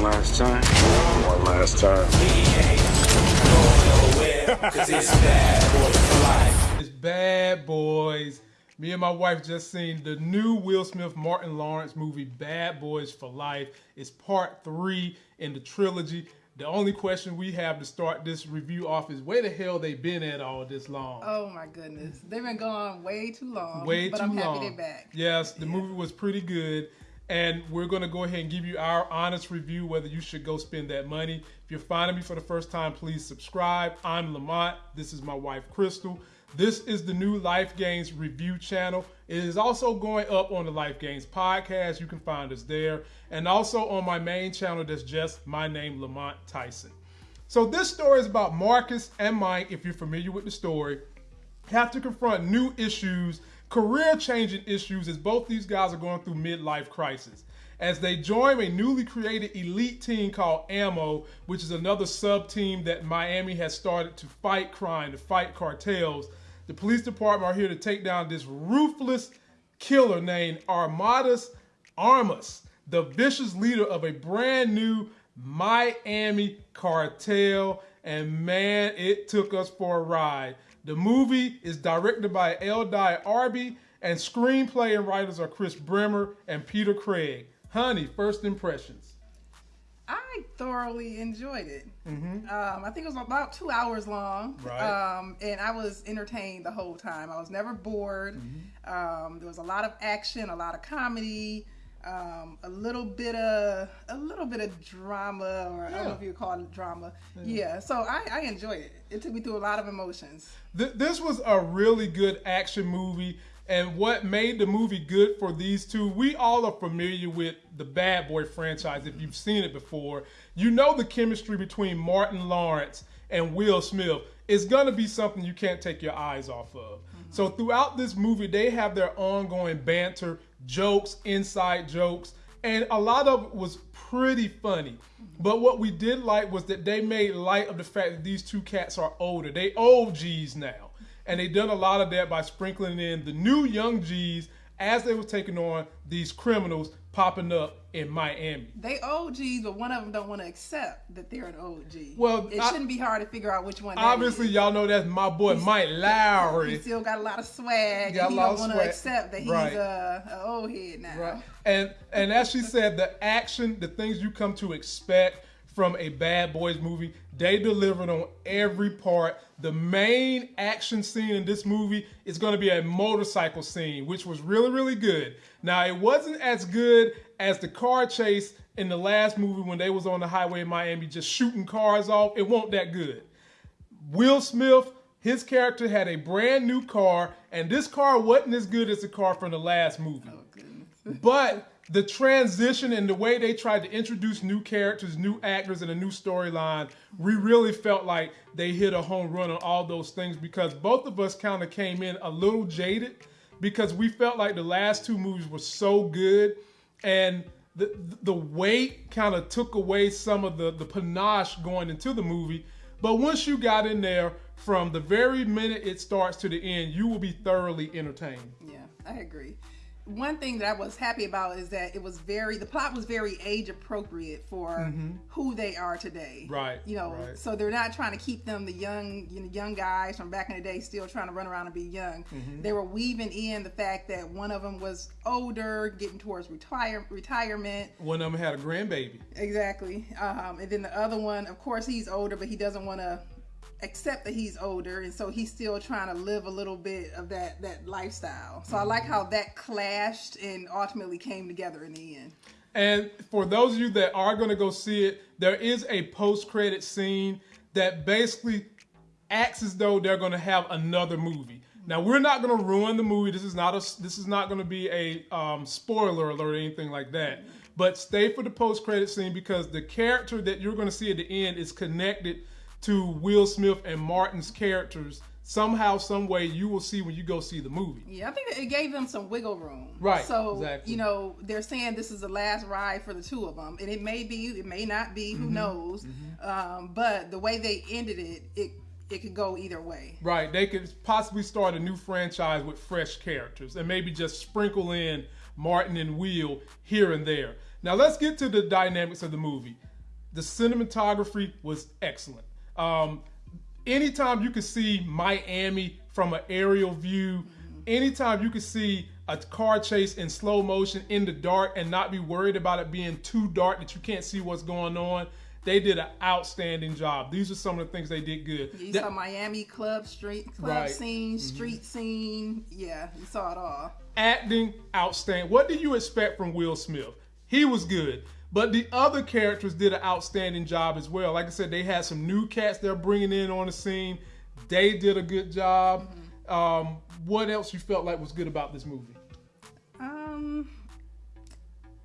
One last time. One last time. It's Bad Boys. Me and my wife just seen the new Will Smith Martin Lawrence movie Bad Boys for Life. It's part three in the trilogy. The only question we have to start this review off is where the hell they been at all this long? Oh my goodness, they've been gone way too long. Way but too I'm long. happy they're back. Yes, the movie was pretty good. And we're going to go ahead and give you our honest review whether you should go spend that money. If you're finding me for the first time, please subscribe. I'm Lamont. This is my wife, Crystal. This is the new Life Gains review channel. It is also going up on the Life Gains podcast. You can find us there. And also on my main channel that's just my name, Lamont Tyson. So this story is about Marcus and Mike, if you're familiar with the story, have to confront new issues, career changing issues, as both these guys are going through midlife crisis. As they join a newly created elite team called Ammo, which is another sub team that Miami has started to fight crime, to fight cartels. The police department are here to take down this ruthless killer named Armando Armas, the vicious leader of a brand new Miami cartel. And man, it took us for a ride. The movie is directed by Eldai Arby, and screenplay and writers are Chris Bremner and Peter Craig. Honey, first impressions. I thoroughly enjoyed it. Um, I think it was about two hours long. Mm-hmm. Right. Um, and I was entertained the whole time. I was never bored. Mm-hmm. Um, there was a lot of action, a lot of comedy, um, a little bit of a little bit of drama, or I don't know if you call it drama. Yeah. So I, I enjoyed it. It took me through a lot of emotions. Th- this was a really good action movie. And what made the movie good for these two, we all are familiar with the Bad Boy franchise. If you've seen it before, you know the chemistry between Martin Lawrence and Will Smith is going to be something you can't take your eyes off of. So throughout this movie, they have their ongoing banter, jokes, inside jokes, and a lot of it was pretty funny. But what we did like was that they made light of the fact that these two cats are older. They old G's now. And they done a lot of that by sprinkling in the new young G's as they were taking on these criminals popping up in Miami. They OGs, but one of them don't want to accept that they're an OG. Well, it I- shouldn't be hard to figure out which one. Obviously, is. y'all know that's my boy Mike Lowry. He still got a lot of swag. Got a and he lot don't want to accept that he's Right. a, a old head now. Right. And and as she said, the action, the things you come to expect from a Bad Boys movie, they delivered on every part. The main action scene in this movie is going to be a motorcycle scene, which was really really good. Now it wasn't as good as the car chase in the last movie when they was on the highway in Miami just shooting cars off. It wasn't that good. Will Smith, his character had a brand new car, and this car wasn't as good as the car from the last movie. Oh. But the transition and the way they tried to introduce new characters, new actors, and a new storyline, we really felt like they hit a home run on all those things because both of us kind of came in a little jaded because we felt like the last two movies were so good and the the weight kind of took away some of the the panache going into the movie. But once you got in there, from the very minute it starts to the end, you will be thoroughly entertained. Yeah, I agree. One thing that I was happy about is that it was very the plot was very age appropriate for who they are today. Mm-hmm. Right, You know, right. so they're not trying to keep them the young you know, young guys from back in the day still trying to run around and be young. Mm-hmm. They were weaving in the fact that one of them was older, getting towards retire retirement. One of them had a grandbaby. Exactly. Um, and then the other one, of course, he's older, but he doesn't want to accept that he's older, and so he's still trying to live a little bit of that that lifestyle. So I like how that clashed and ultimately came together in the end. And for those of you that are going to go see it, there is a post-credit scene that basically acts as though they're going to have another movie. Now we're not going to ruin the movie. This is not a. This is not going to be a um, spoiler alert or anything like that. But stay for the post-credit scene because the character that you're going to see at the end is connected to Will Smith and Martin's characters somehow, some way. You will see when you go see the movie. Yeah, I think it gave them some wiggle room. Right, So exactly. you know they're saying this is the last ride for the two of them, and it may be, it may not be. Mm-hmm. Who knows? Um, but the way they ended it, it it could go either way. Right. They could possibly start a new franchise with fresh characters and maybe just sprinkle in Martin and Will here and there. Now let's get to the dynamics of the movie. The cinematography was excellent. Um, anytime you can see Miami from an aerial view, anytime you can see a car chase in slow motion in the dark and not be worried about it being too dark that you can't see what's going on, they did an outstanding job. These are some of the things they did good. You That- saw Miami club street club Right. Mm-hmm. scene, street scene. Yeah, you saw it all. acting outstanding. What do you expect from Will Smith? He was good, but the other characters did an outstanding job as well. Like I said, they had some new cats they're bringing in on the scene. They did a good job. Um, what else you felt like was good about this movie? Um,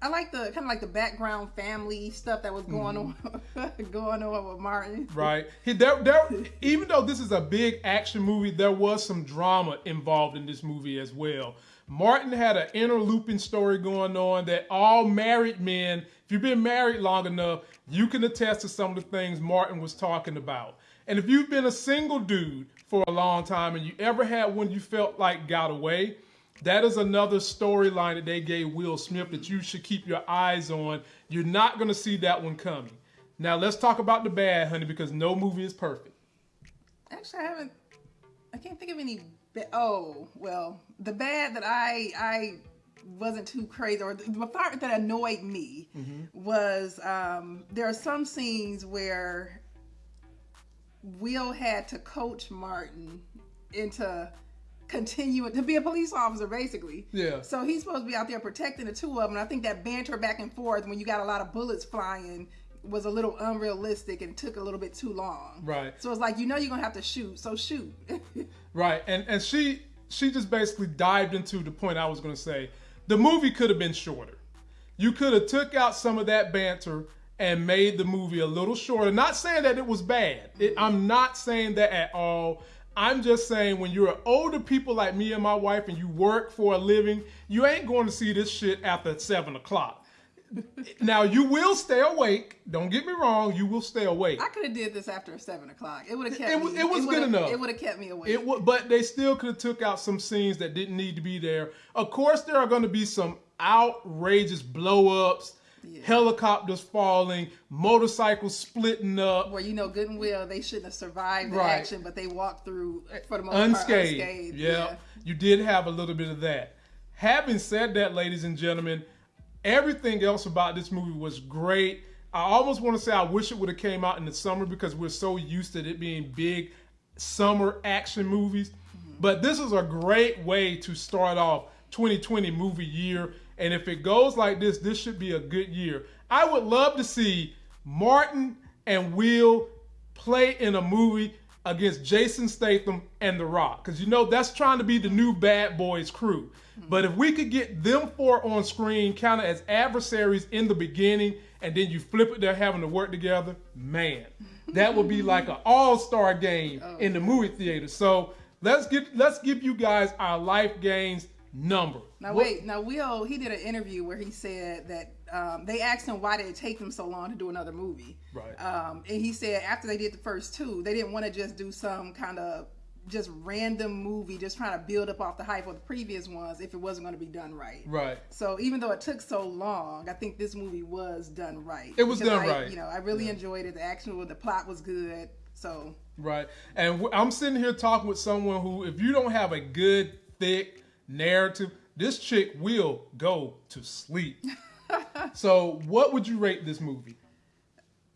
I like the kind of like the background family stuff that was going Mm-hmm. on, going on with Martin. Right. He, there, there, even though this is a big action movie, there was some drama involved in this movie as well. Martin had an interlooping story going on that all married men, if you've been married long enough, you can attest to some of the things Martin was talking about. And if you've been a single dude for a long time and you ever had one you felt like got away, that is another storyline that they gave Will Smith that you should keep your eyes on. You're not going to see that one coming. Now let's talk about the bad, honey, because no movie is perfect. Actually, I haven't. I can't think of any. Ba- oh, well, the bad that I I wasn't too crazy, or the, the part that annoyed me Mm-hmm. was um, there are some scenes where Will had to coach Martin into continuing to be a police officer, basically. Yeah. So he's supposed to be out there protecting the two of them. And I think that banter back and forth when you got a lot of bullets flying was a little unrealistic and took a little bit too long. Right. So it's like you know you're gonna have to shoot, so shoot. Right. And and she she just basically dived into the point I was going to say. The movie could have been shorter. You could have took out some of that banter and made the movie a little shorter. Not saying that it was bad. It, I'm not saying that at all. I'm just saying when you're older people like me and my wife and you work for a living, you ain't going to see this shit after seven o'clock. now you will stay awake. Don't get me wrong. You will stay awake. I could have did this after seven o'clock. It would have kept It me. it was good would've- enough. It would have kept me awake. It w- but they still could have took out some scenes that didn't need to be there. Of course, there are going to be some outrageous blow-ups, helicopters falling, motorcycles splitting up, Well, you know good and well they shouldn't have survived the Right. action, but they walked through for the most unscathed. part unscathed. Yeah, you did have a little bit of that. Having said that, ladies and gentlemen, everything else about this movie was great. I almost want to say I wish it would have came out in the summer because we're so used to it being big summer action movies. Mm-hmm. But this is a great way to start off 2020 movie year. And if it goes like this, this should be a good year. I would love to see Martin and Will play in a movie against Jason Statham and The Rock. Because you know that's trying to be the new Bad Boys crew. But if we could get them four on screen kind of as adversaries in the beginning and then you flip it, they're having to work together, man, that would be like an all-star game oh, in the movie theater. So let's get let's give you guys our life gains number. Now What- wait, now Will he did an interview where he said that um, they asked him why did it take them so long to do another movie. Right. Um, and he said after they did the first two, they didn't want to just do some kind of just random movie, just trying to build up off the hype of the previous ones if it wasn't going to be done right. Right. So even though it took so long, I think this movie was done right. It was done I- right. You know, I really enjoyed it. The action, the plot was good. So Right. And I'm sitting here talking with someone who, if you don't have a good, thick narrative, this chick will go to sleep. so, what would you rate this movie?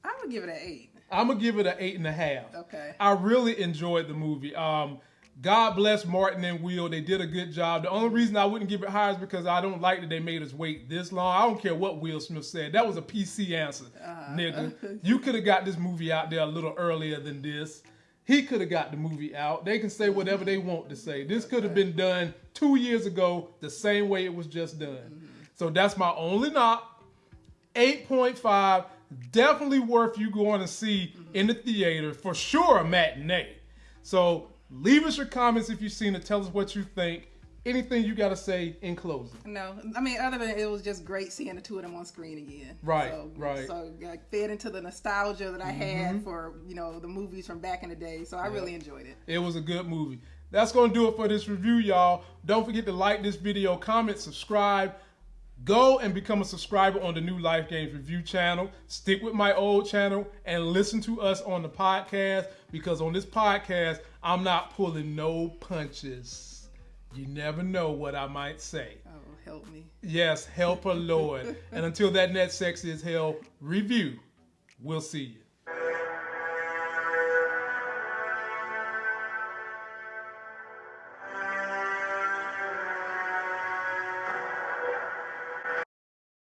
I'm gonna give it an eight. I'm gonna give it an eight and a half. Okay. I really enjoyed the movie. Um, God bless Martin and Will. They did a good job. The only reason I wouldn't give it higher is because I don't like that they made us wait this long. I don't care what Will Smith said. That was a PC answer, nigga. You could have got this movie out there a little earlier than this. He could have got the movie out. They can say whatever they want to say. This could have been done two years ago, the same way it was just done. Mm-hmm. So that's my only knock. 8.5 definitely worth you going to see mm-hmm. in the theater for sure a matinee so leave us your comments if you've seen it tell us what you think anything you got to say in closing No, I mean, other than it was just great seeing the two of them on screen again. Right, so, right. So fed into the nostalgia that I Mm-hmm. had for you know the movies from back in the day. So I really enjoyed it. it was a good movie that's going to do it for this review y'all don't forget to like this video comment subscribe Go and become a subscriber on the new Life Gains Review channel. Stick with my old channel and listen to us on the podcast because on this podcast, I'm not pulling no punches. You never know what I might say. Oh, help me. Yes, help a Lord. and until that net sex is hell review, we'll see you.